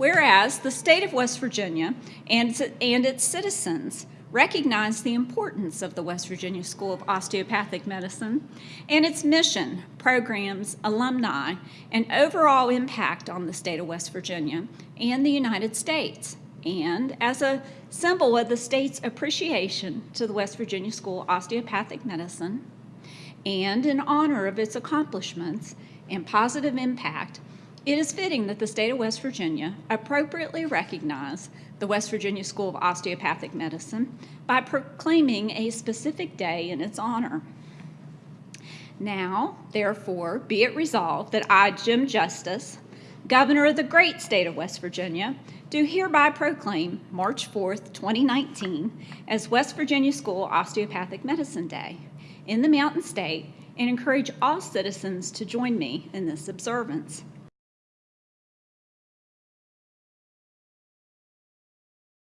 Whereas the state of West Virginia and, and its citizens recognize the importance of the West Virginia School of Osteopathic Medicine and its mission, programs, alumni, and overall impact on the state of West Virginia and the United States. And as a symbol of the state's appreciation to the West Virginia School of Osteopathic Medicine, and in honor of its accomplishments and positive impact, it is fitting that the state of West Virginia appropriately recognize the West Virginia School of Osteopathic Medicine by proclaiming a specific day in its honor. Now, therefore, be it resolved that I, Jim Justice, Governor of the great state of West Virginia, do hereby proclaim March 4th, 2019 as West Virginia School Osteopathic Medicine Day in the Mountain State and encourage all citizens to join me in this observance.